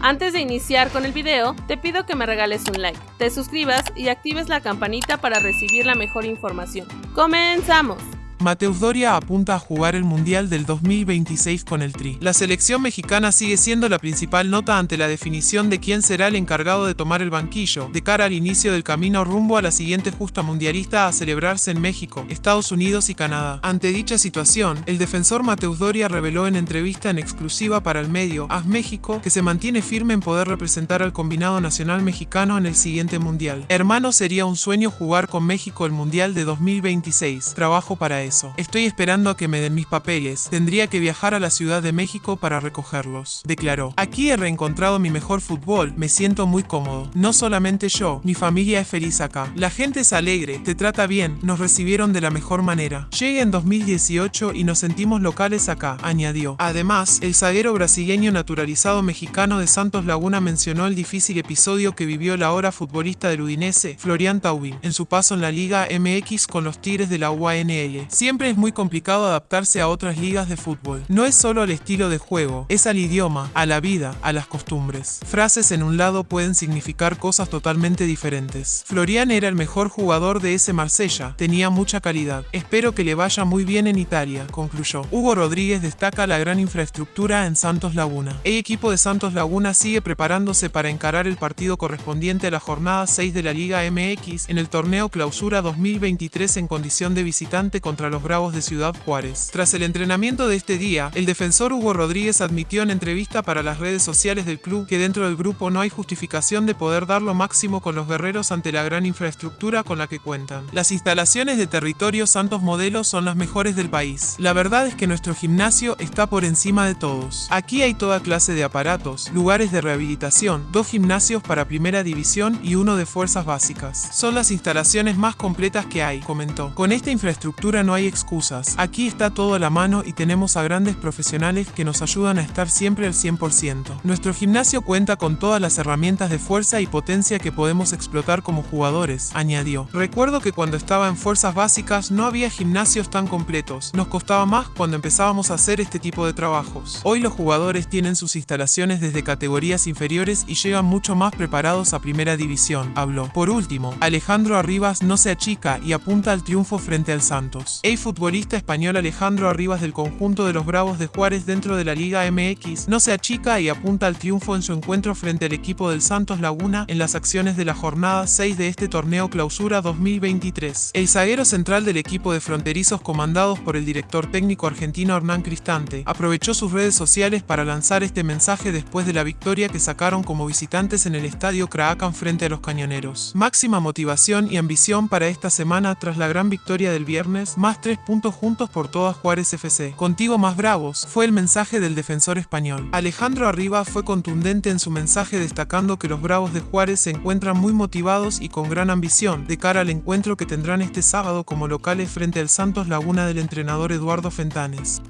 Antes de iniciar con el video, te pido que me regales un like, te suscribas y actives la campanita para recibir la mejor información. ¡Comenzamos! Mateus Doria apunta a jugar el Mundial del 2026 con el Tri. La selección mexicana sigue siendo la principal nota ante la definición de quién será el encargado de tomar el banquillo, de cara al inicio del camino rumbo a la siguiente justa mundialista a celebrarse en México, Estados Unidos y Canadá. Ante dicha situación, el defensor Mateus Doria reveló en entrevista en exclusiva para el medio AS México que se mantiene firme en poder representar al combinado nacional mexicano en el siguiente Mundial. Hermano, sería un sueño jugar con México el Mundial de 2026. Trabajo para él. Estoy esperando a que me den mis papeles. Tendría que viajar a la Ciudad de México para recogerlos. Declaró. Aquí he reencontrado mi mejor fútbol. Me siento muy cómodo. No solamente yo, mi familia es feliz acá. La gente es alegre, te trata bien, nos recibieron de la mejor manera. Llegué en 2018 y nos sentimos locales acá, añadió. Además, el zaguero brasileño naturalizado mexicano de Santos Laguna mencionó el difícil episodio que vivió la ahora futbolista del Udinese, Florian Taubin, en su paso en la Liga MX con los Tigres de la UANL. Siempre es muy complicado adaptarse a otras ligas de fútbol. No es solo al estilo de juego, es al idioma, a la vida, a las costumbres. Frases en un lado pueden significar cosas totalmente diferentes. Florian era el mejor jugador de ese Marsella, tenía mucha calidad. Espero que le vaya muy bien en Italia, concluyó. Hugo Rodríguez destaca la gran infraestructura en Santos Laguna. El equipo de Santos Laguna sigue preparándose para encarar el partido correspondiente a la jornada 6 de la Liga MX en el torneo Clausura 2023 en condición de visitante contra los Bravos de Ciudad Juárez. Tras el entrenamiento de este día, el defensor Hugo Rodríguez admitió en entrevista para las redes sociales del club que dentro del grupo no hay justificación de poder dar lo máximo con los guerreros ante la gran infraestructura con la que cuentan. Las instalaciones de territorio Santos Modelos son las mejores del país. La verdad es que nuestro gimnasio está por encima de todos. Aquí hay toda clase de aparatos, lugares de rehabilitación, dos gimnasios para primera división y uno de fuerzas básicas. Son las instalaciones más completas que hay, comentó. Con esta infraestructura no hay excusas. Aquí está todo a la mano y tenemos a grandes profesionales que nos ayudan a estar siempre al 100%. Nuestro gimnasio cuenta con todas las herramientas de fuerza y potencia que podemos explotar como jugadores, añadió. Recuerdo que cuando estaba en fuerzas básicas no había gimnasios tan completos. Nos costaba más cuando empezábamos a hacer este tipo de trabajos. Hoy los jugadores tienen sus instalaciones desde categorías inferiores y llegan mucho más preparados a primera división, habló. Por último, Alejandro Arribas no se achica y apunta al triunfo frente al Santos. El futbolista español Alejandro Arribas del conjunto de los Bravos de Juárez dentro de la Liga MX no se achica y apunta al triunfo en su encuentro frente al equipo del Santos Laguna en las acciones de la jornada 6 de este torneo Clausura 2023. El zaguero central del equipo de fronterizos comandados por el director técnico argentino Hernán Cristante aprovechó sus redes sociales para lanzar este mensaje después de la victoria que sacaron como visitantes en el estadio Craacan frente a los cañoneros. Máxima motivación y ambición para esta semana tras la gran victoria del viernes, más tres puntos juntos por todas Juárez FC. Contigo más bravos, fue el mensaje del defensor español. Alejandro Arriba fue contundente en su mensaje destacando que los bravos de Juárez se encuentran muy motivados y con gran ambición de cara al encuentro que tendrán este sábado como locales frente al Santos Laguna del entrenador Eduardo Fentanes.